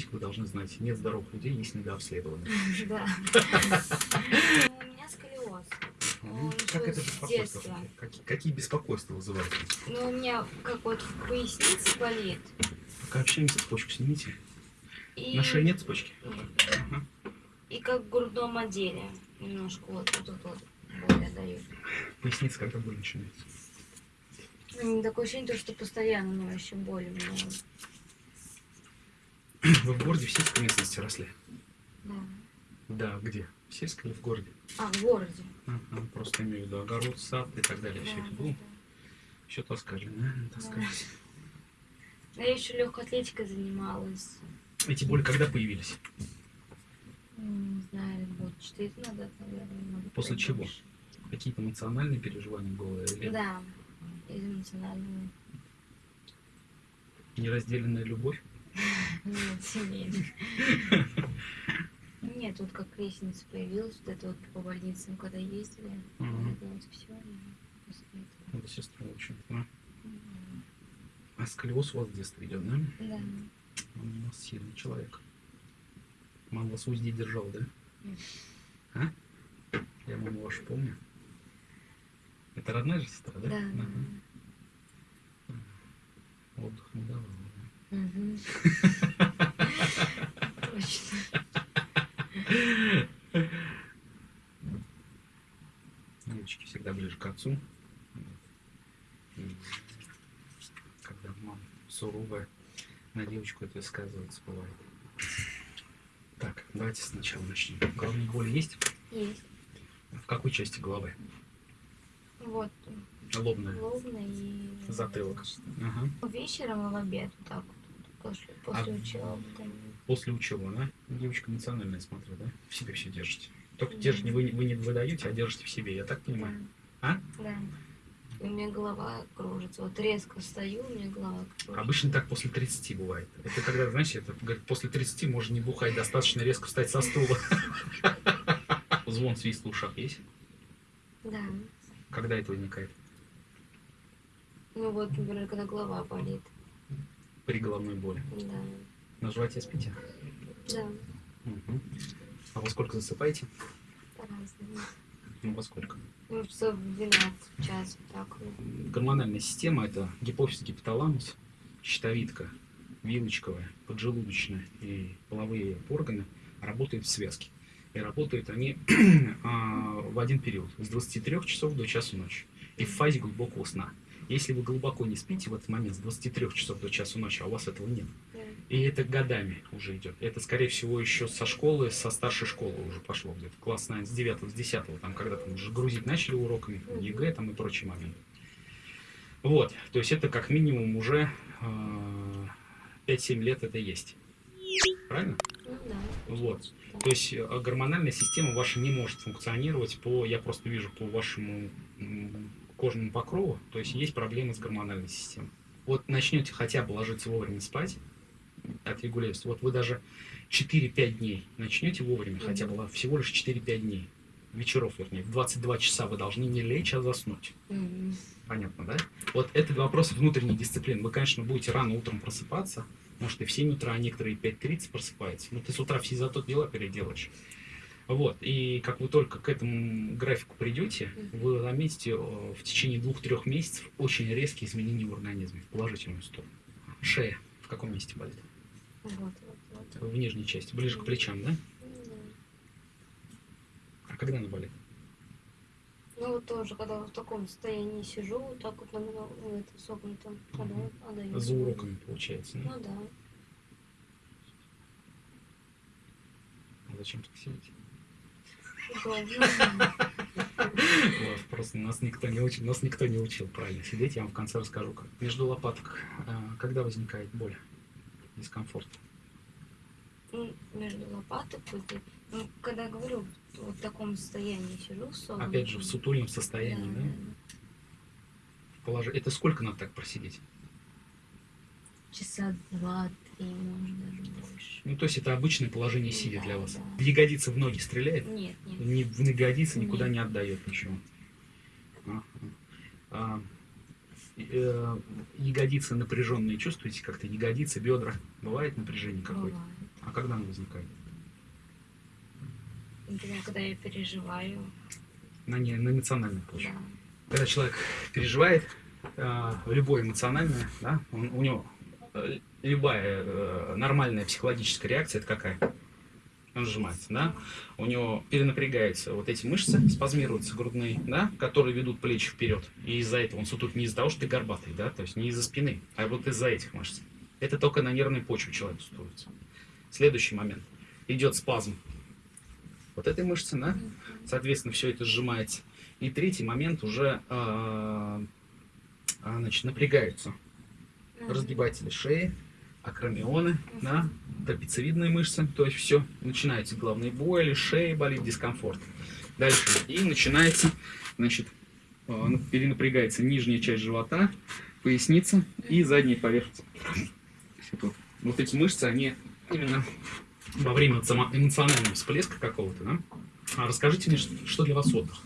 арифметику вы должны знать. Нет здоровых людей, есть недообследованных. Да. Ну, У меня сколиоз. Как это беспокойство? Какие, беспокойства вызывает? Ну, у меня как вот в пояснице болит. Пока общаемся, цепочку снимите. На шее нет цепочки? И как в грудном отделе. Немножко вот тут вот боль отдает. Поясница когда боль начинается? Ну, Такое ощущение, что постоянно еще боль. у меня. Вы в городе в сельской местности росли? Да. Да, где? В сельской или в городе? А, в городе. Ага, просто имею в виду огород, сад и так далее. Все Да, это да, было? да. Еще таскали, да? Таскались. А Я еще легкой атлетикой занималась. Эти боли когда появились? Не знаю, год четыре назад, наверное. может После чего? больше. Какие-то эмоциональные переживания было? Или Да, из эмоционального. неразделенная любовь? Нет, семейных. Лестница появилась, вот это вот по больницам, когда ездили, это вот все. после этого. Сестра очень. Да? М, А сколиоз у вас с детства идет, да? Да. Он у нас сильный человек. Мама вас в узде держал, да? Нет. А? Я маму вашу помню. Это родная же сестра, да? Да. Ага. Отдых не давала, да? Мгм. Точно. Всегда ближе к отцу. И когда мама суровая, на девочку это сказывается бывает. Так, давайте сначала начнем. Головные боли есть? Есть. В какой части головы? Вот, Лобная. лобно и... Затылок. Ага. Вечером и в обед, так. После, после А- учебы. там. После учебы, да? Девочка эмоциональная, смотрю, да? В себе все держите. Только Да. держите, вы, вы не выдаете, а держите в себе, я так понимаю. А? Да. И у меня голова кружится. Вот резко встаю, у меня голова кружится. Обычно так после 30 бывает. Это когда, знаешь, это говорит, после 30 можно не бухать, достаточно резко встать со стула. Звон, свист в ушах есть? Да. Когда это возникает? Ну вот, например, когда голова болит. При головной боли. Да. На животе спите? Да. Мгм. А во сколько засыпаете? По-разному. Ну, во сколько? Ну, часов в 12 час, так. Гормональная система – это гипофиз, гипоталамус, щитовидка, вилочковая, поджелудочная и половые органы работают в связке. И работают они а, в один период, с 23 часов до часу ночи. И в фазе глубокого сна. Если вы глубоко не спите в этот момент с 23 часов до часу ночи, а у вас этого нет, Да. и это годами уже идет. Это, скорее всего, еще со школы, со старшей школы уже пошло где-то. Класс, наверное, с 9 с 10 там, когда там уже грузить начали уроками. ЕГЭ там и прочие моменты. Вот, то есть это как минимум уже э, 5-7 лет это есть. Правильно? Ну да. Вот. То есть э, гормональная система ваша не может функционировать по, я просто вижу по вашему кожному покрову, то есть есть проблемы с гормональной системой. Вот начнете хотя бы ложиться вовремя спать, отрегулируется. Вот вы даже 4-5 дней начнете вовремя, Мгм. хотя бы всего лишь 4-5 дней, вечеров, вернее, в 22 часа вы должны не лечь, а заснуть. Мгм. Понятно, да? Вот это вопрос внутренней дисциплины. Вы, конечно, будете рано утром просыпаться, может и в 7 утра, а некоторые 5.30 просыпаются. Но ты с утра все зато дела переделаешь. Вот, и как вы только к этому графику придете, вы заметите э, в течение двух-трех месяцев очень резкие изменения в организме, в положительную сторону. Шея в каком месте болит? Вот, вот, вот. В нижней части, ближе к плечам, да? Да. А когда она болит? Ну вот тоже, когда в таком состоянии сижу, вот так вот на ну, это согнутом, когда Мгм. отдаю. За уроками, получается. да? Ну да. А зачем так сидите? Просто нас никто не учил, нас никто не учил правильно сидеть. Я вам в конце расскажу, как. Между лопаток, а, когда возникает боль, дискомфорт? Ну, между лопаток, ну, когда говорю, вот в таком состоянии сижу, согнутом. Опять же, в сутульном состоянии, да? Положи- Это сколько надо так просидеть? Часа больше. Ну, то есть это обычное положение сидя для вас. да. Ягодица в ноги стреляет? Нет, нет. Ни в ягодицы никуда Нет. не отдает ничего. А, э, ягодицы напряженные чувствуете как-то? Ягодицы, бедра? Бывает напряжение какое-то? А когда она возникает? Например, когда я переживаю. На, не, на эмоциональной почве. Да. Когда человек переживает, э, любое эмоциональное, да, он- у него э, любая э, нормальная психологическая реакция, это какая? Он сжимается, да? У него перенапрягаются вот эти мышцы, спазмируются грудные, да, которые ведут плечи вперед. И из-за этого он сутулит не из-за того, что ты горбатый, да, то есть не из-за спины, а вот из-за этих мышц. Это только на нервной почве человек сутулится. Следующий момент. Идет спазм вот этой мышцы, да? Соответственно, все это сжимается. И третий момент уже а, а, значит, напрягаются разгибатели шеи, акромионы, да, трапециевидные мышцы, то есть все, начинаются головные боли, шея болит, дискомфорт. Дальше, и начинается, значит, ну, перенапрягается нижняя часть живота, поясница и задняя поверхность. Вот, эти мышцы, они именно во время эмоци- эмоционального всплеска какого-то, да? А расскажите мне, что для вас отдых?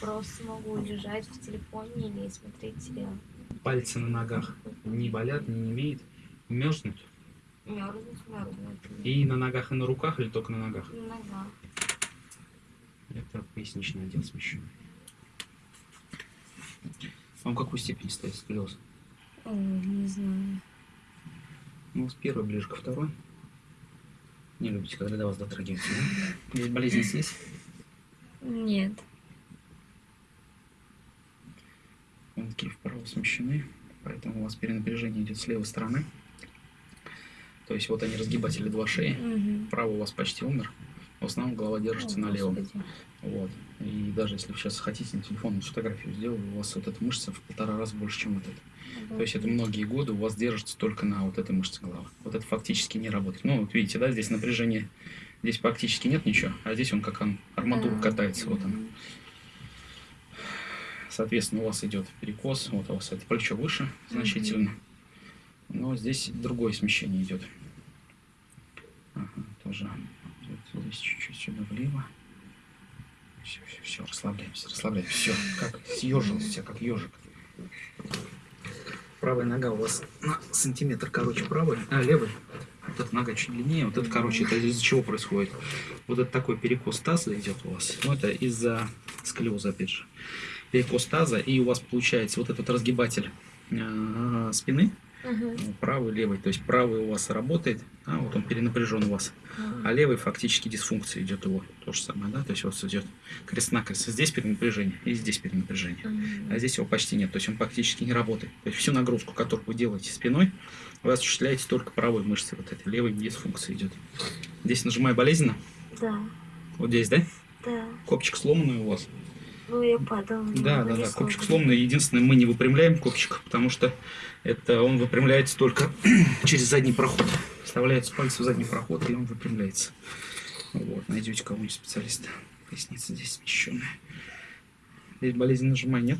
Просто могу лежать в телефоне или смотреть сериал. Пальцы на ногах не болят, не немеют, мерзнут. Мерзнуть, мерзнуть. И на ногах, и на руках, или только на ногах? Нога. Это поясничный отдел смещенный. Вам какой степени стоит сколиоз? Ой, не знаю. Ну, с первой ближе ко второй. Не любите, когда до вас дотрагиваются, да? Здесь болезнь здесь? Нет. Вилки вправо смещены, поэтому у вас перенапряжение идет с левой стороны. То есть вот они разгибатели два шеи. Мгм. Право у вас почти умер. В основном голова держится О, на левом. Господи. Вот. И даже если вы сейчас хотите на телефон фотографию сделать, у вас вот эта мышца в полтора раза больше, чем вот эта. То есть это многие годы у вас держится только на вот этой мышце головы. Вот это фактически не работает. Ну, вот видите, да, здесь напряжение, здесь практически нет ничего, а здесь он как он, арматура Да. катается, вот он. Соответственно, у вас идет перекос, вот у вас это плечо выше значительно. Но здесь другое смещение идет. Ага, тоже идет здесь чуть-чуть сюда влево. Все, все, все, расслабляемся, расслабляемся. Все, как съежился, как ежик. Правая нога у вас на сантиметр короче правой, а левой. Вот эта нога чуть длиннее, вот это, короче, это из-за чего происходит? Вот это такой перекос таза идет у вас. Ну, это из-за сколиоза, опять же. Перекос таза, и у вас получается вот этот разгибатель э, спины, ну, правый, левый. То есть правый у вас работает, а вот он перенапряжен у вас. Мгм. А левый фактически дисфункция идет его. То же самое, да? То есть у вас идет крест-накрест. Здесь перенапряжение и здесь перенапряжение. Мгм. А здесь его почти нет, то есть он практически не работает. То есть всю нагрузку, которую вы делаете спиной, вы осуществляете только правой мышцей, вот этой левой дисфункция идет. Здесь нажимаю болезненно, Да, вот здесь, да? да. Копчик сломанный у вас. Ну, я падала. Да, да, да, копчик сломанный. Единственное, мы не выпрямляем копчик, потому что это он выпрямляется только через задний проход. Вставляются пальцы в задний проход, и он выпрямляется. Вот, найдете кого-нибудь специалиста. Поясница здесь смещенная. Здесь болезнь нажимай, нет?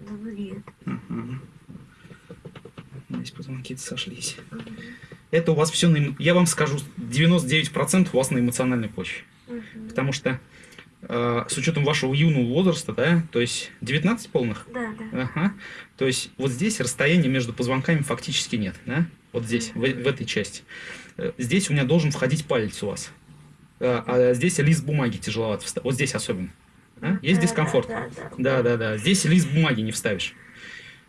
Да, нет. Ага. Здесь позвонки сошлись. Мгм. Это у вас все на... Я вам скажу, 99% у вас на эмоциональной почве. Мгм. Потому что э, с учетом вашего юного возраста, да, то есть 19 полных, Да, да. ага, то есть вот здесь расстояния между позвонками фактически нет, да, вот здесь, в, в этой части. Э, Здесь у меня должен входить палец у вас, а, а здесь лист бумаги тяжеловато вставить, вот здесь особенно. да? Есть Да, дискомфорт? Да, да, да. Да, да, да. Здесь лист бумаги не вставишь.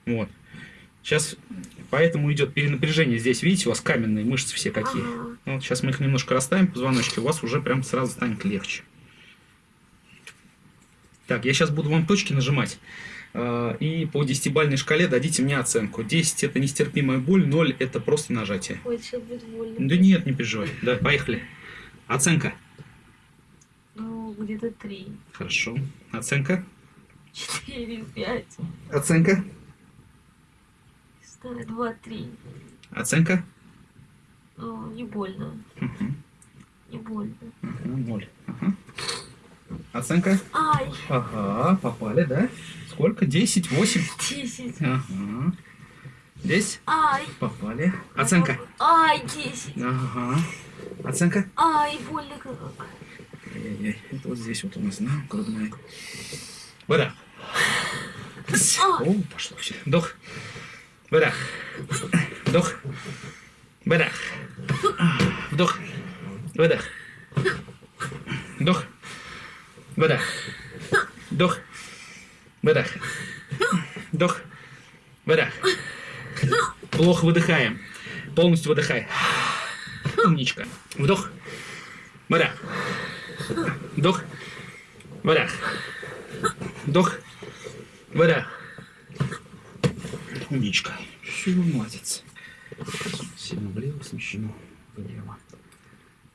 Вот. Сейчас поэтому идет перенапряжение. Здесь, видите, у вас каменные мышцы все какие. Ага. Ну, Вот сейчас мы их немножко расставим, позвоночки, у вас уже прям сразу станет легче. Так, я сейчас буду вам точки нажимать. э, И по десятибальной шкале дадите мне оценку. 10 это нестерпимая боль, 0 это просто нажатие. Ой, сейчас будет больно. Да нет, не переживай. Да, поехали. Оценка. Ну, где-то три, Хорошо. Оценка. четыре, пять, Оценка. знаю, два, три. Оценка. Ну, не больно, Мгм. не больно. Ага, Ноль. Ага. Оценка. Ай, Ага, попали, да? Сколько? 10, 8. десять. Ага. Здесь Ай. попали. Оценка. Ай, десять. Ага. Оценка. Ай, больно как. Ай-яй-яй. Это вот здесь вот у нас, да, грудная. Выдох. О, пошло все. Вдох. Выдох. Вдох. Выдох. Вдох. Выдох. Вдох. Выдох. Вдох. Выдох. Вдох. Выдох. Плохо выдыхаем. Полностью выдыхай. Умничка. Вдох. Выдох. Вдох. Выдох. Вдох. Выдох. Умничка. Все, молодец. Сильно влево, смещено влево.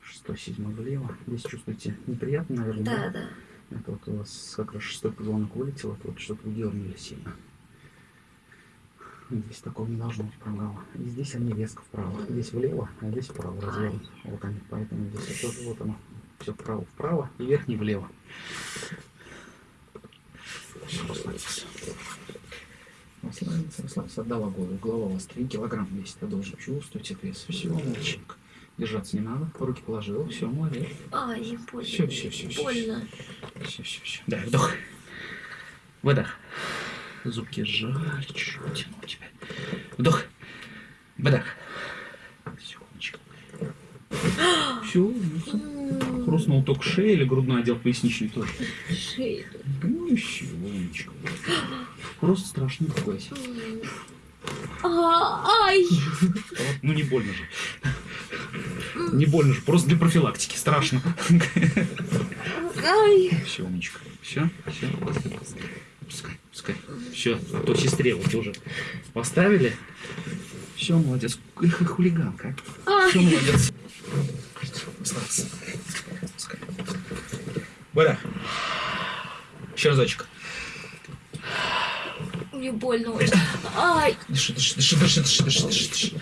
Шестой, седьмой влево. Здесь чувствуете неприятно, наверное? Да, да. Это вот у вас как раз шестой позвонок вылетел, это вот что-то вы дернули сильно. Здесь такого не должно быть прогала. И здесь они резко вправо. Здесь влево, а здесь вправо развернут. Вот они, поэтому здесь тоже вот оно. Все вправо, вправо и верхний влево. Расслабься. Расслабиться. Отдала голову. Голова у вас 3 килограмма весит. Вы должен чувствовать вес. Все, молчик. Держаться не надо. Руки положил. Все, молодец. Ай, больно. Всё, всё, всё, всё, Больно. Все, все, все. Да, вдох. Выдох. Зубки сжать, чуть-чуть потянуть тебя. Вдох. Выдох. Все, умничка. Все, хрустнул только шея или грудной отдел поясничный тоже. Шею. Ну еще, умничка. Просто страшно пугайся. Ай! Ну не больно же. Не больно же, просто для профилактики. Страшно. Ай! Все, умничка. Все, все. Пускай, пускай. Все, а то сестре вот уже поставили. Все, молодец. Хулиганка. Ай! Все, молодец. Вода. Еще разочек. Мне больно очень. Ай! Дыши, дыши, дыши, дыши, дыши, дыши, дыши,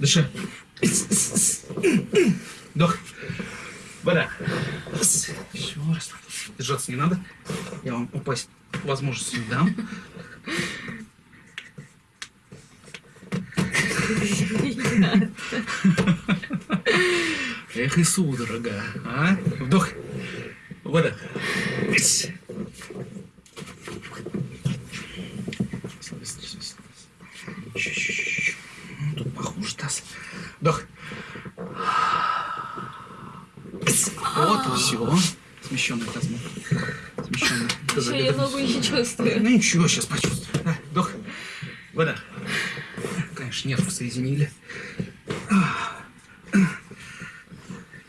дыши. Вдох. Вода. Все, расслабься. Держаться не надо. Я вам упасть возможность не дам. Эх и судорога, а? Вдох. Выдох. Расслабься, расслабься, расслабься. Чуть-чуть. Ну, Тут похуже таз. Вдох. Вот и все. Смещенный таз. Смещенный. Еще я ногу не чувствую. Ну ничего, сейчас почувствую. Да, вдох. Вода. Конечно, нервы соединили.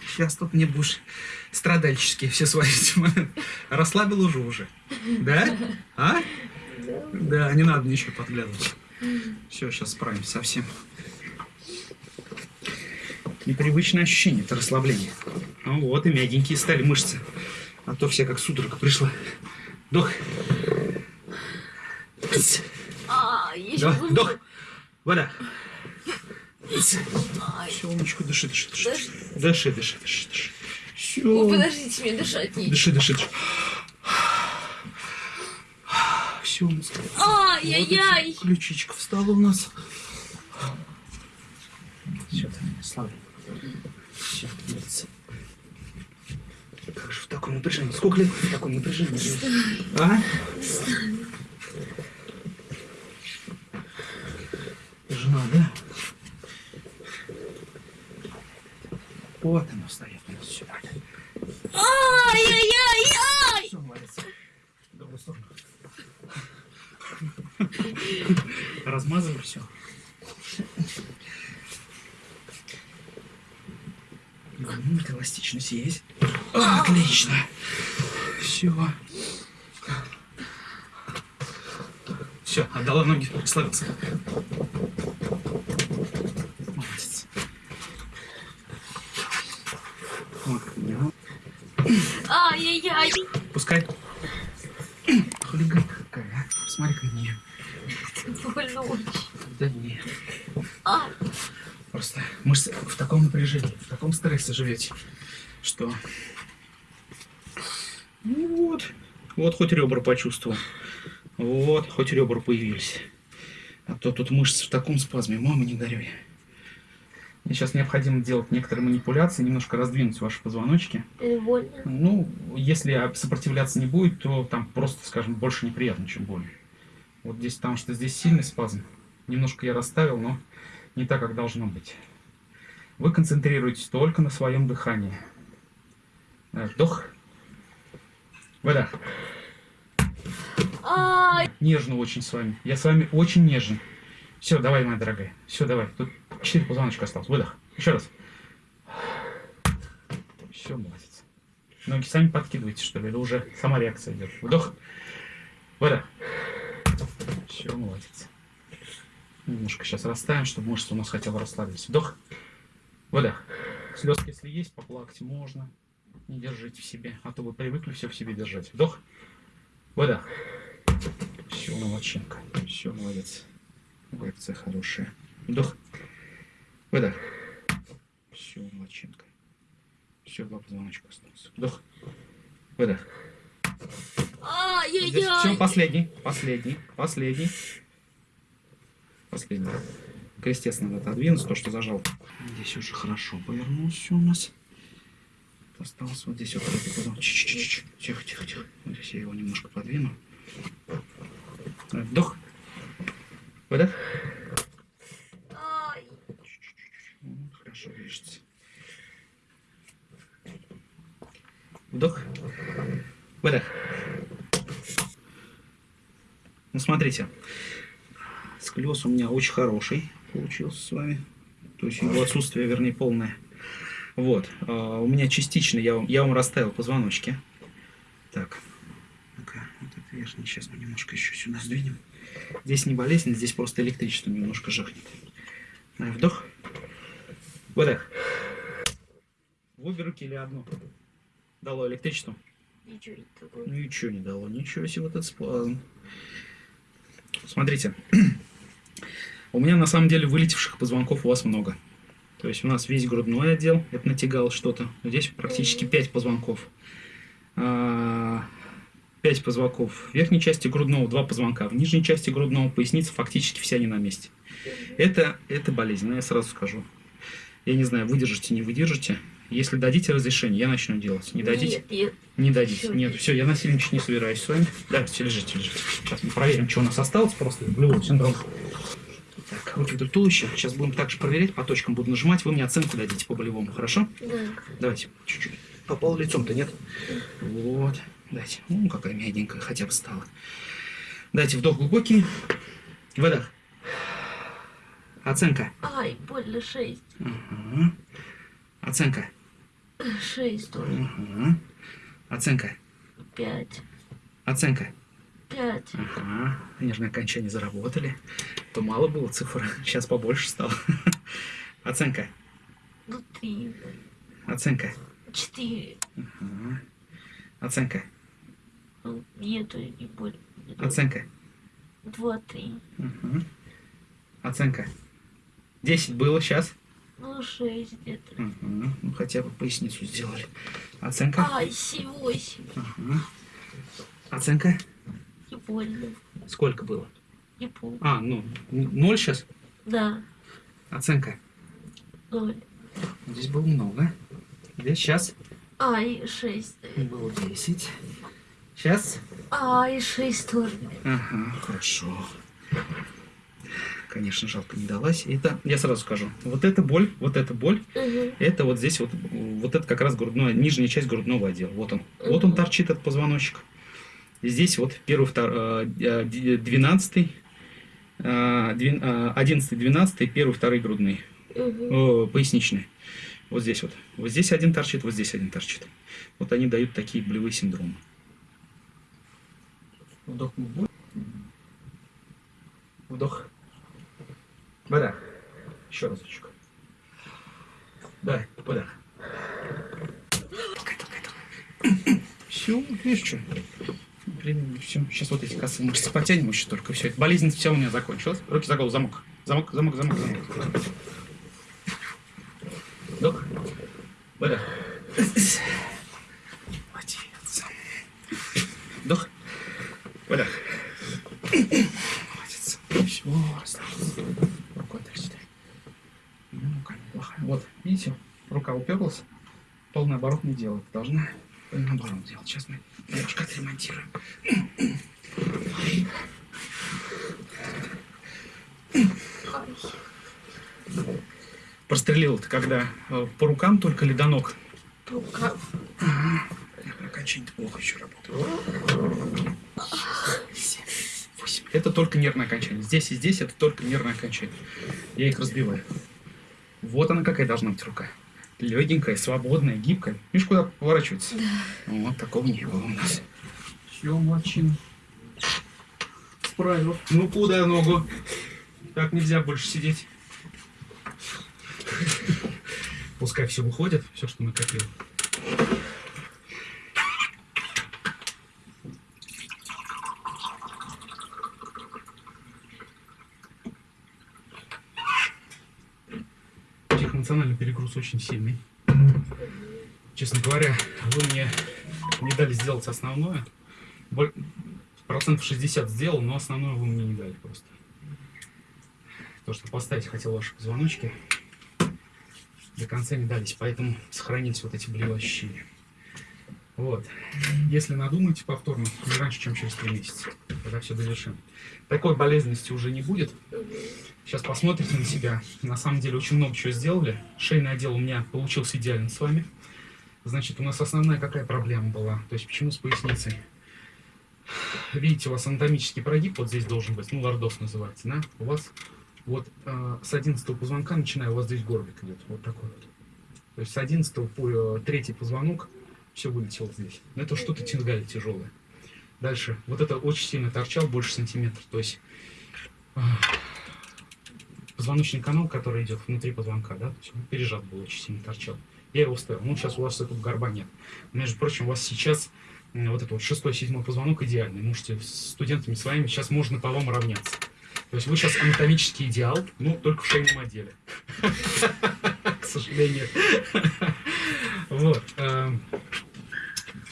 Сейчас тут мне будешь страдальческие все сводить. Расслабил уже уже. Да? А? Да, не надо ничего подглядывать. Все, сейчас справимся со всем. Непривычное ощущение, это расслабление. Ну вот, и мягенькие стали мышцы. А то все как судорога пришла. Вдох. А, больно. вдох. Вода. Все, умничку, дыши, дыши, дыши. Дыши. Дыши, дыши, дыши, дыши. О, Все. подождите, мне дышать не. Дыши, дыши, дыши. Все, Ай-яй-яй! ключичка встала у нас. Все, слава. Все, молодцы. Как же в таком напряжении? Сколько лет в таком напряжении? А? Жена, да? Вот она встает у нас сюда. Ай-яй-яй-яй! Все, молодец. В другую сторону. Размазывай все. Эластичность есть. Отлично. Все. Все, отдала ноги, славился. Молодец. Вот. Ай-яй-яй! Пускай. Хулиганка какая, а? Посмотри на нее. Больно очень. Да нет. А, Просто мышцы в таком напряжении, в таком стрессе живете, что... Ну вот. Вот хоть ребра почувствовал. Вот, хоть ребра появились. А то тут мышцы в таком спазме. Мама, не горюй. Мне сейчас необходимо делать некоторые манипуляции, немножко раздвинуть ваши позвоночки. это больно. Ну, если сопротивляться не будет, то там просто, скажем, больше неприятно, чем больно. Вот здесь, потому что здесь сильный спазм. Немножко я расставил, но не так, как должно быть. Вы концентрируетесь только на своем дыхании. Вдох. Выдох. Нежно очень с вами. Я с вами очень нежен. Все, давай, моя дорогая. Все, давай. Тут четыре позвоночка осталось. Выдох. Еще раз. Все, молодец. Ноги сами подкидываете, что ли? Или уже сама реакция идет? Вдох. Выдох. Все, молодец. Немножко сейчас расставим, чтобы мышцы у нас хотя бы расслабились. Вдох. Выдох. Слезки, если есть, поплакать можно. Не держите в себе, а то вы привыкли все в себе держать. Вдох. Выдох. Все, молодчинка. Все, молодец. Реакция хорошая. Вдох. Выдох. Все, молодчинка. Все, два позвоночка осталось. Вдох. Выдох. Здесь все, последний, последний, последний. Последний. Крестец надо отодвинуть, то, что зажал. Здесь уже хорошо повернулся у нас. Осталось вот здесь вот. Тихо, тихо, тихо. Вот Здесь я его немножко подвину. Вдох. Выдох. Хорошо движется. Вдох. Выдох. Ну, смотрите. Сколиоз у меня очень хороший получился с вами. То есть его отсутствие, вернее, полное. Вот. а, У меня частично, я вам, я вам расставил позвоночки. Так. Ну-ка, вот это верхний. Сейчас мы немножко еще сюда сдвинем. Здесь не болезнь, здесь просто электричество немножко жахнет. Вдох. Выдох. В обе руки или одну? Дало электричество? Ничего не такое. Ничего не дало, ничего себе вот этот спазм. Смотрите, у меня на самом деле вылетевших позвонков у вас много. То есть у нас весь грудной отдел, это натягало что-то. Здесь практически 5 позвонков. 5 позвонков в верхней части грудного, 2 позвонка в нижней части грудного, поясница фактически вся не на месте. Это, это болезнь, я сразу скажу. Я не знаю, выдержите, не выдержите. Если дадите разрешение, я начну делать. Не дадите? Нет, нет. Не дадите. Всё. Нет, все, я насильничать не собираюсь с вами. Да, все, лежите, лежите. Сейчас мы проверим, что у нас осталось просто. Болевой синдром. Так, руки вдоль туловища. Сейчас будем также проверять, по точкам буду нажимать. Вы мне оценку дадите по болевому, хорошо? Да. Давайте, чуть-чуть. Попал лицом-то, нет? Вот. Дайте. Ну, какая мягенькая хотя бы стала. Дайте вдох глубокий. Выдох. Оценка. Ай, больно шесть. Ага. Оценка. Шесть тоже. Ага. Оценка. Пять. Оценка. Пять. Ага, нежные окончания заработали. То мало было цифр, сейчас побольше стало. Оценка. Ну, три. Оценка. Четыре. Ага. Оценка. Ну, нету и больше. Оценка. Два, три. Ага. Оценка. 10 было сейчас. Ну, шесть где-то. Ага. Ну, хотя бы поясницу сделали. Оценка. Ай, семь, восемь. Ага. Оценка. Больно. Сколько было? Не помню. А, ну, 0 сейчас. Да. Оценка. Ноль. Здесь было много. Здесь сейчас Ай, шесть. было 10. Сейчас Ай, шесть тоже. Ага, хорошо. Конечно, жалко не далась. Это, я сразу скажу, вот эта боль, вот эта боль, Угу. это вот здесь вот, вот это как раз грудная, нижняя часть грудного отдела. Вот он. Вот он торчит, этот позвоночек. И здесь вот первый, второй, двенадцатый, одиннадцатый, двенадцатый, первый, второй грудные, Угу. поясничные. Вот здесь вот. Вот здесь один торчит, вот здесь один торчит. Вот они дают такие болевые синдромы. Вдох. глубокий. Вдох. Выдох. Еще разочек. Да, выдох. Все, видишь что? Блин, все. Сейчас вот эти косые мышцы потянем еще только. Все, болезнь вся у меня закончилась. Руки за голову, замок. Замок, замок, замок, замок. Вдох. Выдох. Молодец. Вдох. Выдох. Молодец. Все, расслабился. Рукой так сюда. Ну, рука неплохая. Вот, видите, рука уперлась. Полный оборот не делает. Должна наоборот делать. Сейчас мы немножко отремонтируем. Ай. Просто прострелил, это когда э, по рукам только или до ног? Рука. Окончание плохо еще работает. Это только нервное окончание. Здесь и здесь это только нервное окончание. Я их разбиваю. Вот она какая должна быть рука. Легенькая, свободная, гибкая. Видишь, куда поворачивается? Да. Вот такого не было у нас. Все, молодчина. Справил. Ну, куда ногу? Так нельзя больше сидеть. Пускай все выходит, все, что накопил. Психоэмоциональный перегруз очень сильный. Честно говоря, вы мне не дали сделать основное. Процентов 60 сделал, но основное вы мне не дали просто. То, что поставить хотел ваши позвоночки, до конца не дались, поэтому сохранились вот эти болевые. Вот. Если надумаете повторно, не раньше, чем через три месяца, тогда все завершим. Такой болезненности уже не будет. Сейчас посмотрите на себя. На самом деле очень много чего сделали. Шейный отдел у меня получился идеально с вами. Значит, у нас основная какая проблема была? То есть почему с поясницей? Видите, у вас анатомический прогиб вот здесь должен быть, ну, лордоз называется, да? У вас вот э, с 11 позвонка, начиная, у вас здесь горбик идет, вот такой вот. То есть с 11 по э, третий позвонок все вылетело здесь. Но это что-то тянгали тяжелое. Дальше, вот это очень сильно торчал, больше сантиметра, то есть э, позвоночный канал, который идет внутри позвонка, да, то есть он пережат был, очень сильно торчал. Я его ставил. Ну, сейчас у вас этого горба нет. Между прочим, у вас сейчас вот этот вот шестой, седьмой позвонок идеальный. Можете с студентами своими сейчас можно по вам равняться. То есть вы сейчас анатомический идеал, ну, только в шейном отделе. К сожалению. Вот. эм,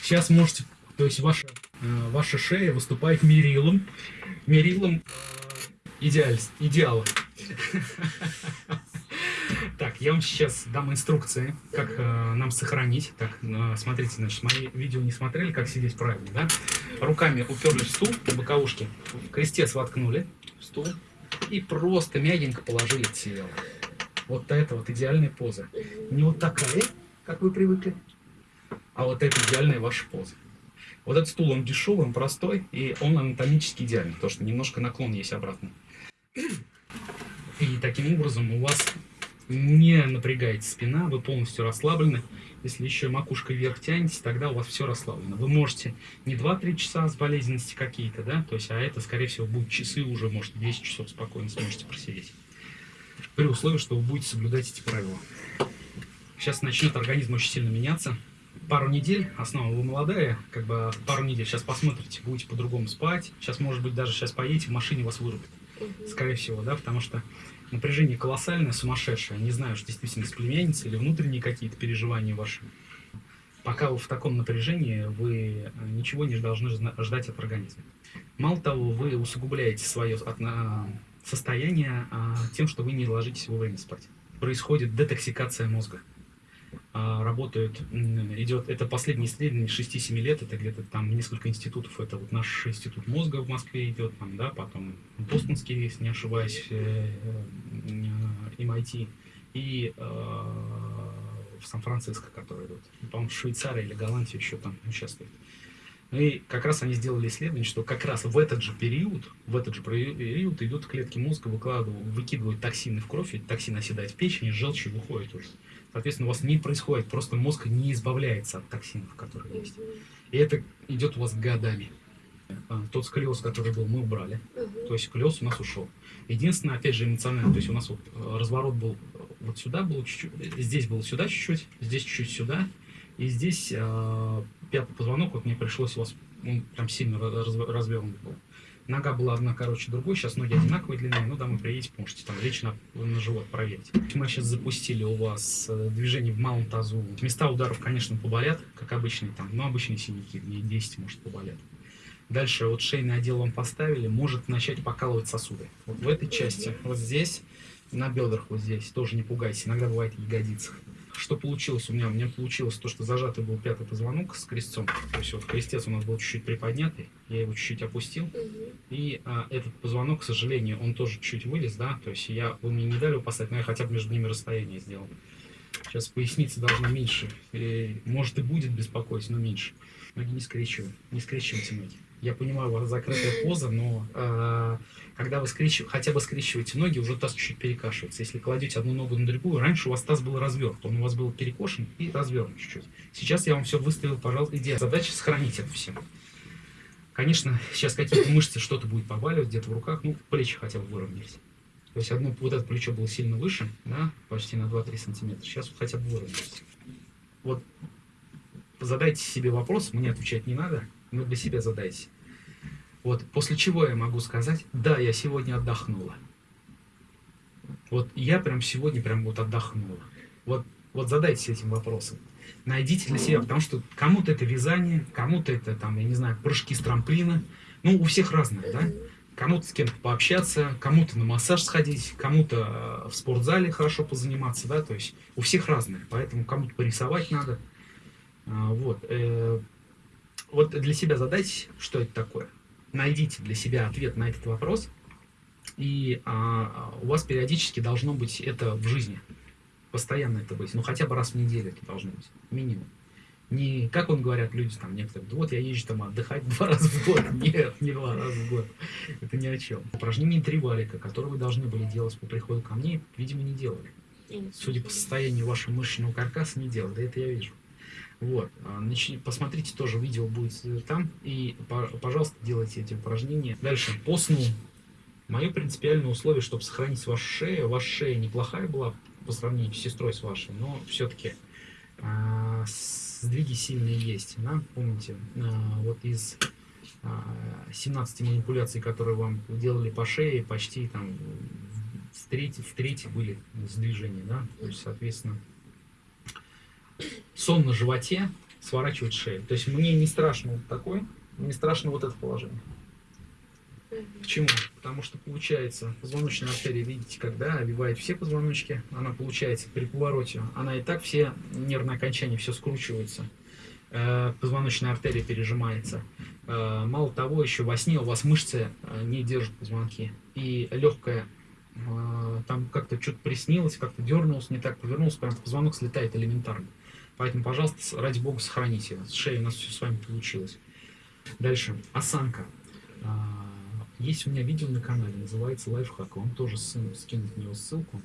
Сейчас можете, то есть ваша, э, ваша шея выступает мерилом, мерилом э, идеаль, идеала. Так, я вам сейчас дам инструкции, как э, нам сохранить. Так, э, смотрите, значит, мои видео не смотрели, как сидеть правильно, да? Руками уперлись в стул, боковушки, крестец воткнули стул и просто мягенько положили тело. Вот это вот идеальная поза. Не вот такая, как вы привыкли, а вот это идеальная ваша поза. Вот этот стул, он дешевый, он простой, и он анатомически идеальный, потому что немножко наклон есть обратно. И таким образом у вас не напрягается спина, вы полностью расслаблены. Если еще макушкой вверх тянете, тогда у вас все расслаблено. Вы можете не 2-3 часа с болезненности какие-то, да, то есть, а это, скорее всего, будут часы уже, может, 10 часов спокойно сможете просидеть. При условии, что вы будете соблюдать эти правила. Сейчас начнет организм очень сильно меняться. Пару недель, основа вы молодая, как бы пару недель, сейчас посмотрите, будете по-другому спать. Сейчас, может быть, даже сейчас поедете, в машине вас вырубит скорее всего, да, потому что напряжение колоссальное, сумасшедшее. Не знаю, что действительно с племянницей или внутренние какие-то переживания ваши. Пока вы в таком напряжении, вы э, ничего не должны ждать от организма. Мало того, вы усугубляете свое отна- состояние а, тем, что вы не ложитесь вовремя спать. Происходит детоксикация мозга. А, Работают, идет, это последнее исследование 6-7 лет, это где-то там несколько институтов, это вот наш институт мозга в Москве идет, там, да, потом Бостонский, если не ошибаюсь, э, э, MIT, и э, в Сан-Франциско, которые идут. По-моему, Швейцария или Голландия еще там участвует. И как раз они сделали исследование, что как раз в этот же период, в этот же период идут клетки мозга, выкладывают, выкидывают токсины в кровь, эти токсины оседают в печени, желчь и выходит уже. Соответственно, у вас не происходит, просто мозг не избавляется от токсинов, которые есть. И это идет у вас годами. А, Тот сколиоз, который был, мы убрали. То есть сколиоз у нас ушел. Единственное, опять же, эмоционально. То есть у нас вот э, разворот был вот сюда был чуть-чуть, э, здесь был сюда чуть-чуть, здесь чуть-чуть сюда. И здесь э, пятый позвонок, вот мне пришлось у вас, он прям сильно раз- развернут был. Нога была одна короче другой, сейчас ноги одинаковой длины, ну домой приедете, можете там лечь на, живот проверить. Мы сейчас запустили у вас э, движение в малом тазу. Места ударов, конечно, поболят, как обычные там, но обычные синяки, дней 10 может поболят. Дальше вот шейный отдел вам поставили, может начать покалывать сосуды. Вот в этой части, вот здесь, на бедрах вот здесь, тоже не пугайтесь, иногда бывает в ягодицах. Что получилось у меня? У меня получилось то, что зажатый был пятый позвонок с крестцом. То есть вот крестец у нас был чуть-чуть приподнятый, я его чуть-чуть опустил. Мгм. И а, этот позвонок, к сожалению, он тоже чуть вылез, да, то есть я, вы мне не дали его поставить, но я хотя бы между ними расстояние сделал. Сейчас поясница должна меньше, и, может и будет беспокоить, но меньше. Ноги не скрещивай, не скрещивайте ноги. Я понимаю, у вас закрытая поза, но а, когда вы скрещив... хотя бы скрещиваете ноги, уже таз чуть перекашивается. Если кладете одну ногу на другую, раньше у вас таз был развернут, он у вас был перекошен и развернут чуть-чуть. Сейчас я вам все выставил, пожалуйста, идея. Задача сохранить это все. Конечно, сейчас какие-то мышцы что-то будет побаливать где-то в руках, ну, плечи хотя бы выровнялись. То есть одно вот это плечо было сильно выше, да, почти на 2-3 сантиметра. Сейчас вот хотя бы выровнялось. Вот задайте себе вопрос, мне отвечать не надо, но для себя задайте. Вот, после чего я могу сказать, да, я сегодня отдохнула. Вот я прям сегодня прям вот отдохнула. Вот, вот задайтесь этим вопросом. Найдите для себя, потому что кому-то это вязание, кому-то это там, я не знаю, прыжки с трамплина. Ну, у всех разное, да? Кому-то с кем-то пообщаться, кому-то на массаж сходить, кому-то э, в спортзале хорошо позаниматься, да, то есть у всех разное, поэтому кому-то порисовать надо. А, Вот. э, Вот для себя задайте, что это такое. Найдите для себя ответ на этот вопрос, и а, у вас периодически должно быть это в жизни. Постоянно это быть. Ну, хотя бы раз в неделю это должно быть. Минимум. Не, как он говорят, люди там некоторые, «Да вот я езжу там отдыхать два раза в год. Нет, не два раза в год. Это ни о чем. Упражнение три валика, которые вы должны были делать по приходу ко мне, видимо, не делали. Судя по состоянию вашего мышечного каркаса, не делали. Да это я вижу. Вот. А, начни- посмотрите тоже, видео будет там. И, по- пожалуйста, делайте эти упражнения. Дальше, по сну. Мое принципиальное условие, чтобы сохранить вашу шею. Ваша шея неплохая была по сравнению с сестрой с вашей, но все-таки сдвиги сильные есть. Да? Помните, а, вот из а, 17 манипуляций, которые вам делали по шее, почти там в трети, в трети были сдвижения, да, то есть, соответственно, сон на животе, сворачивать шею. То есть мне не страшно вот такой, не страшно вот это положение. Почему? Потому что получается позвоночная артерия, видите, когда обивает все позвоночки, она получается при повороте, она и так все нервные окончания, все скручиваются, Э, позвоночная артерия пережимается. Э, Мало того, еще во сне у вас мышцы э, не держат позвонки, и легкая там как-то что-то приснилось, как-то дернулось, не так повернулся, прям позвонок слетает элементарно. Поэтому, пожалуйста, ради бога, сохраните. С шеей у нас все с вами получилось. Дальше. Осанка. Есть у меня видео на канале, называется лайфхак. Вам тоже сын скинуть на него ссылку.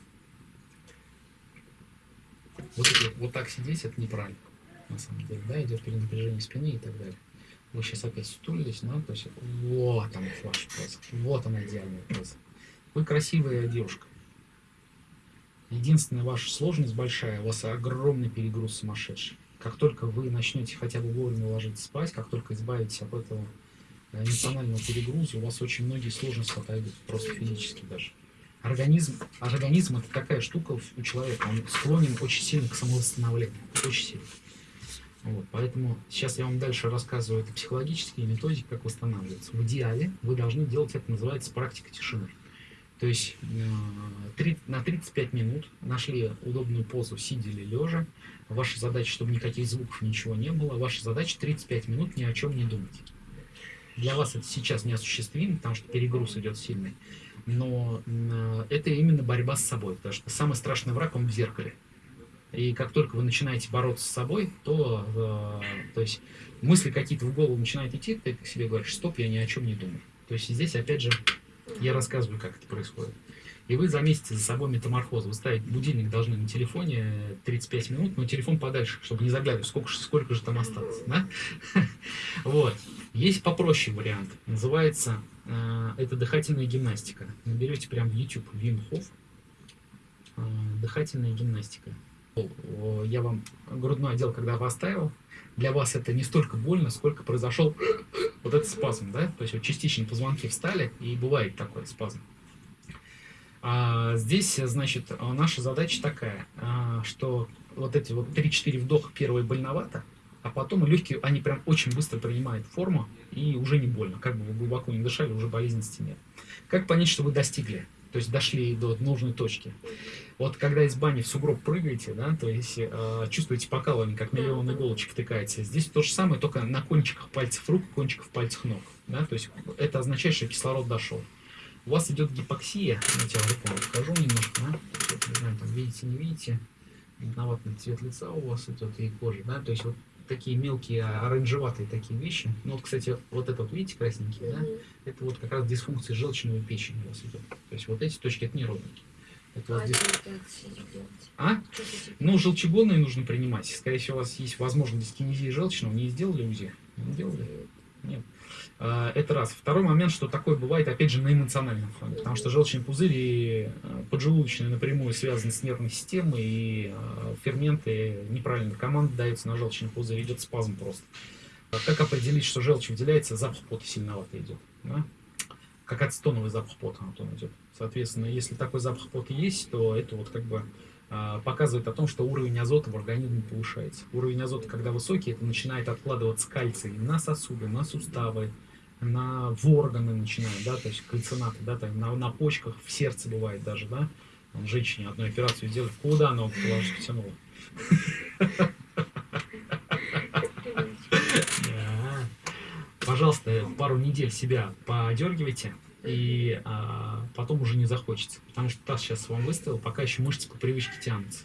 Вот, вот, так сидеть, это неправильно. На самом деле, да, идет перенапряжение спины и так далее. Вы сейчас опять стулились, но то есть вот она ваша поза. Вот она идеальная поза. Вы красивая девушка. Единственная ваша сложность большая, у вас огромный перегруз сумасшедший. Как только вы начнете хотя бы вовремя ложиться спать, как только избавитесь от этого э, эмоционального перегруза, у вас очень многие сложности отойдут, просто физически даже. Организм, организм это такая штука у- человека, он склонен очень сильно к самовосстановлению, очень сильно. Вот, поэтому сейчас я вам дальше рассказываю это психологические методики, как восстанавливаться. В идеале вы должны делать это, называется практика тишины. То есть э, на 35 минут нашли удобную позу, сидя или лежа. Ваша задача, чтобы никаких звуков, ничего не было. Ваша задача 35 минут ни о чем не думать. Для вас это сейчас неосуществимо, потому что перегруз идет сильный. Но э, это именно борьба с собой, потому что самый страшный враг, он в зеркале. И как только вы начинаете бороться с собой, то, э, то есть мысли какие-то в голову начинают идти, ты себе говоришь, стоп, я ни о чем не думаю. То есть здесь, опять же, я рассказываю, как это происходит. И вы заметите за собой метаморфоз. Вы ставить будильник должны на телефоне 35 минут, но телефон подальше, чтобы не заглядывать, сколько, сколько же там осталось. Да? Вот. Есть попроще вариант. Называется э, это дыхательная гимнастика. Наберете прям в YouTube Вим Хоф. Э, дыхательная гимнастика. Я вам грудной отдел когда поставил, для вас это не столько больно, сколько произошел вот этот спазм, да? То есть вот частично позвонки встали, и бывает такой спазм. А здесь, значит, а, наша задача такая, а, что вот эти вот 3-4 вдоха первые больновато, а потом легкие, они прям очень быстро принимают форму, и уже не больно. Как бы вы глубоко не дышали, уже болезненности нет. Как понять, что вы достигли? То есть дошли до нужной точки. Вот когда из бани в сугроб прыгаете, да, то есть э, чувствуете покалывание, как миллион иголочек втыкаете. Здесь то же самое, только на кончиках пальцев рук, кончиков пальцев ног. Да, то есть это означает, что кислород дошел. У вас идет гипоксия, я тебе руку покажу немножко, да? Вот, не знаю, там видите, не видите, виноватный цвет лица у вас идет и кожи, да, то есть вот такие мелкие оранжеватые такие вещи. Ну вот, кстати, вот это вот, видите, красненькие, да? Это вот как раз дисфункция желчного печени у вас идет. То есть вот эти точки, это не родники. Это А делать? А? Этим? Ну, желчегонные нужно принимать. Скорее всего, у вас есть возможность дискинезии желчного. Не сделали УЗИ? Не делали? Нет. А, Это раз. Второй момент, что такое бывает, опять же, на эмоциональном фоне. Потому что желчный пузырь и э, поджелудочная напрямую связаны с нервной системой, и э, ферменты неправильно команда дается на желчный пузырь, идет спазм просто. А Как определить, что желчь выделяется, запах пота сильновато идет. Да? Как ацетоновый запах пота вот он идет. Соответственно, если такой запах пота есть, то это вот как бы а, показывает о том, что уровень азота в организме повышается. Уровень азота, когда высокий, это начинает откладываться кальций на сосуды, на суставы, на в органы начинает, да, то есть кальцинаты, да, там, на, на почках, в сердце бывает даже, да. Там женщине одну операцию сделали, куда ногу положить потянула. Пожалуйста, пару недель себя подергивайте, и а, потом уже не захочется. Потому что таз сейчас вам выставил, пока еще мышцы по привычке тянутся.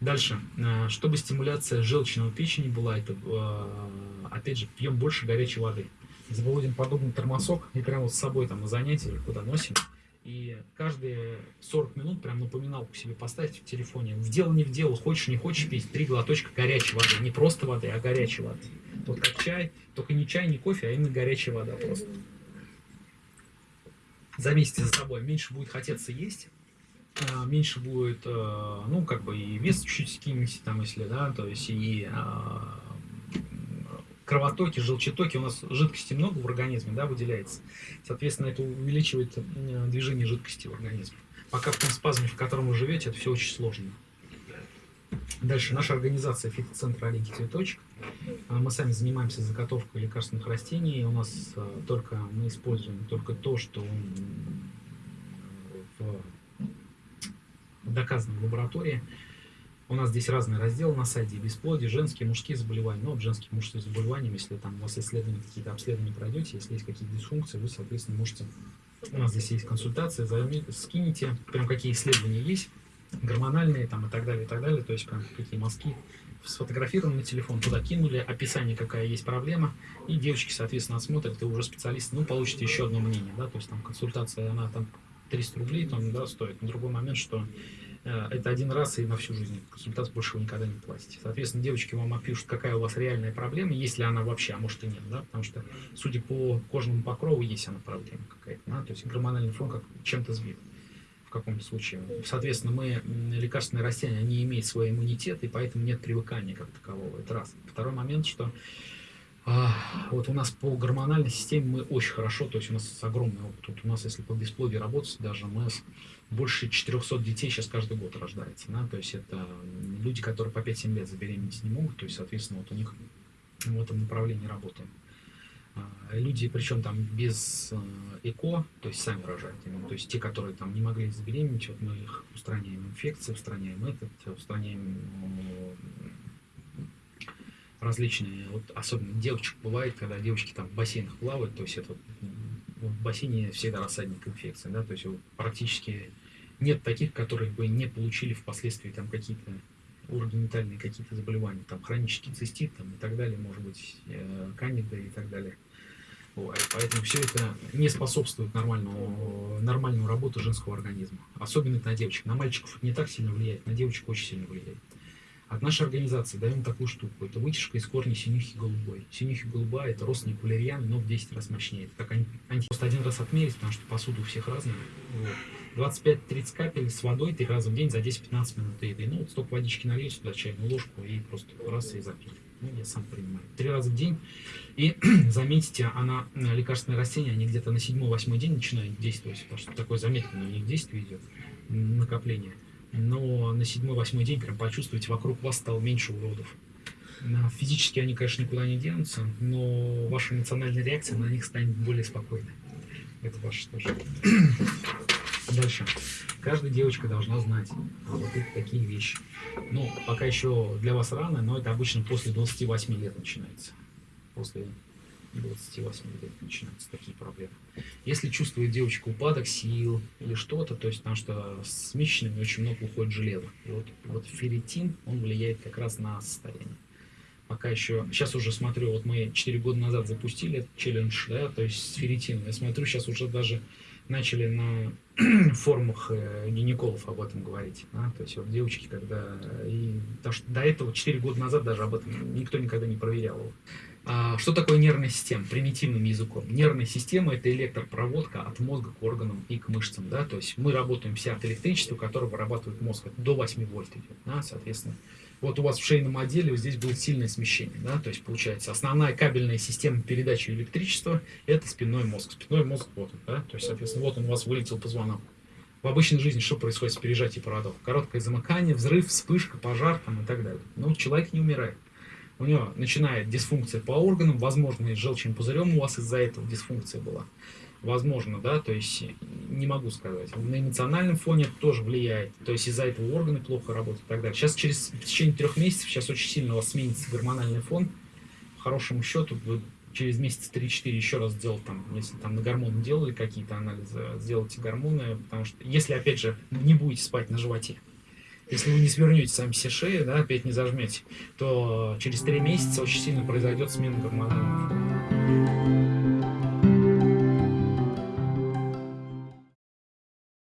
Дальше. А, Чтобы стимуляция желчного печени была, это, а, опять же, пьем больше горячей воды. Заводим подобный термосок и прямо вот с собой там на занятия или куда носим. И каждые 40 минут прям напоминалку себе поставьте в телефоне. В дело не в дело, хочешь не хочешь пить, три глоточка горячей воды. Не просто воды, а горячей воды. Вот как чай, только не чай, не кофе, а именно горячая вода просто. Заметьте за собой, меньше будет хотеться есть, а, меньше будет, э, ну, как бы и вес чуть-чуть скинете, там, если, да, то есть и а, кровотоки, желчетоки, у нас жидкости много в организме, да, выделяется. Соответственно, это увеличивает э, движение жидкости в организме. Пока в том спазме, в котором вы живете, это все очень сложно. Дальше наша организация фитоцентр Оленький Цветочек. А, Мы сами занимаемся заготовкой лекарственных растений. У нас а, только мы используем только то, что доказано в лаборатории. У нас здесь разные разделы на сайте. Бесплодие, женские, мужские заболевания. Ну, вот женские, мужские заболевания, если там у вас исследования, какие-то обследования пройдете, если есть какие-то дисфункции, вы, соответственно, можете... У нас здесь есть консультация, займи- скинете, прям какие исследования есть, гормональные там и так далее, и так далее. То есть прям какие мазки сфотографированы на телефон, туда кинули, описание, какая есть проблема, и девочки, соответственно, осмотрят, и уже специалисты, ну, получите еще одно мнение, да, то есть там консультация, она там 300 рублей, там, да, стоит. Но другой момент, что это один раз и на всю жизнь. Консультацию больше вы никогда не платите. Соответственно, девочки вам опишут, какая у вас реальная проблема, есть ли она вообще, а может и нет, да, потому что, судя по кожному покрову, есть она проблема какая-то, да, то есть гормональный фон как чем-то сбит в каком-то случае. Соответственно, мы лекарственные растения, они имеют свой иммунитет, и поэтому нет привыкания как такового. Это раз. Второй момент, что вот у нас по гормональной системе мы очень хорошо, то есть у нас огромный опыт. Тут у нас, если по бесплодию работать, даже у нас больше 400 детей сейчас каждый год рождается. Да? То есть это люди, которые по 5-7 лет забеременеть не могут, то есть, соответственно, вот у них в этом направлении работаем. Люди, причем там без э, ЭКО, то есть сами рожают. именно. То есть те, которые там не могли забеременеть, вот мы их устраняем инфекции, устраняем этот, устраняем э, различные, вот особенно девочек бывает, когда девочки там в бассейнах плавают, то есть это м, в бассейне всегда рассадник инфекции, да, то есть практически нет таких, которые бы не получили впоследствии там какие-то урогенитальные какие-то заболевания, там хронический цистит там, и так далее, может быть, э, кандида и так далее. Поэтому все это не способствует нормальному, нормальному работу женского организма. Особенно это на девочек. На мальчиков не так сильно влияет, на девочек очень сильно влияет. От нашей организации даем такую штуку. Это вытяжка из корня синюхи голубой. Синюхи голубая – это родственник валерьяны, но в 10 раз мощнее. Это как ан- анти... Просто один раз отмерить, потому что посуда у всех разная. Вот. 25-30 капель с водой три раза в день за 10-15 минут еды. Ну, вот столько водички нальете туда чайную ложку и просто раз и запить. Ну, я сам принимаю. Три раза в день. И заметите, она, э, лекарственные растения, они где-то на 7-8 день начинают действовать, потому что такое замедленное у них действие идет, накопление. Но на 7-8 день прям почувствуете, вокруг вас стало меньше уродов. Физически они, конечно, никуда не денутся, но ваша эмоциональная реакция на них станет более спокойной. Это ваше тоже. Дальше. Каждая девочка должна знать вот эти такие вещи. Ну, пока еще для вас рано, но это обычно после 28 лет начинается. После 28 лет начинаются такие проблемы. Если чувствует девочка упадок сил или что-то, то есть потому что с месячными очень много уходит железа. И вот, вот ферритин, он влияет как раз на состояние. Пока еще, сейчас уже смотрю, вот мы 4 года назад запустили этот челлендж, да, то есть с ферритином. Я смотрю, сейчас уже даже начали на форумах э, гинекологов об этом говорить. Да? То есть вот девочки, когда... И, потому что до этого, 4 года назад даже об этом никто никогда не проверял его. А, что такое нервная система? Примитивным языком. Нервная система – это электропроводка от мозга к органам и к мышцам. Да? То есть мы работаем вся от электричества, которое вырабатывает мозг. До 8 вольт идет. Да? Соответственно, вот у вас в шейном отделе вот здесь будет сильное смещение. Да? То есть получается основная кабельная система передачи электричества – это спинной мозг. Спинной мозг вот он. Да? То есть, соответственно, вот он у вас вылетел позвонок. В обычной жизни что происходит с пережатием проводов? Короткое замыкание, взрыв, вспышка, пожар там, и так далее. Но человек не умирает у него начинает дисфункция по органам, возможно, и с желчным пузырем у вас из-за этого дисфункция была. Возможно, да, то есть не могу сказать. На эмоциональном фоне это тоже влияет. То есть из-за этого органы плохо работают и так далее. Сейчас через в течение трех месяцев, сейчас очень сильно у вас сменится гормональный фон. По хорошему счету, вы через месяц 3-4 еще раз сделать там, если там на гормоны делали какие-то анализы, сделайте гормоны, потому что если, опять же, не будете спать на животе, если вы не свернете сами все шеи, да, опять не зажмете, то через три месяца очень сильно произойдет смена гормонального фона.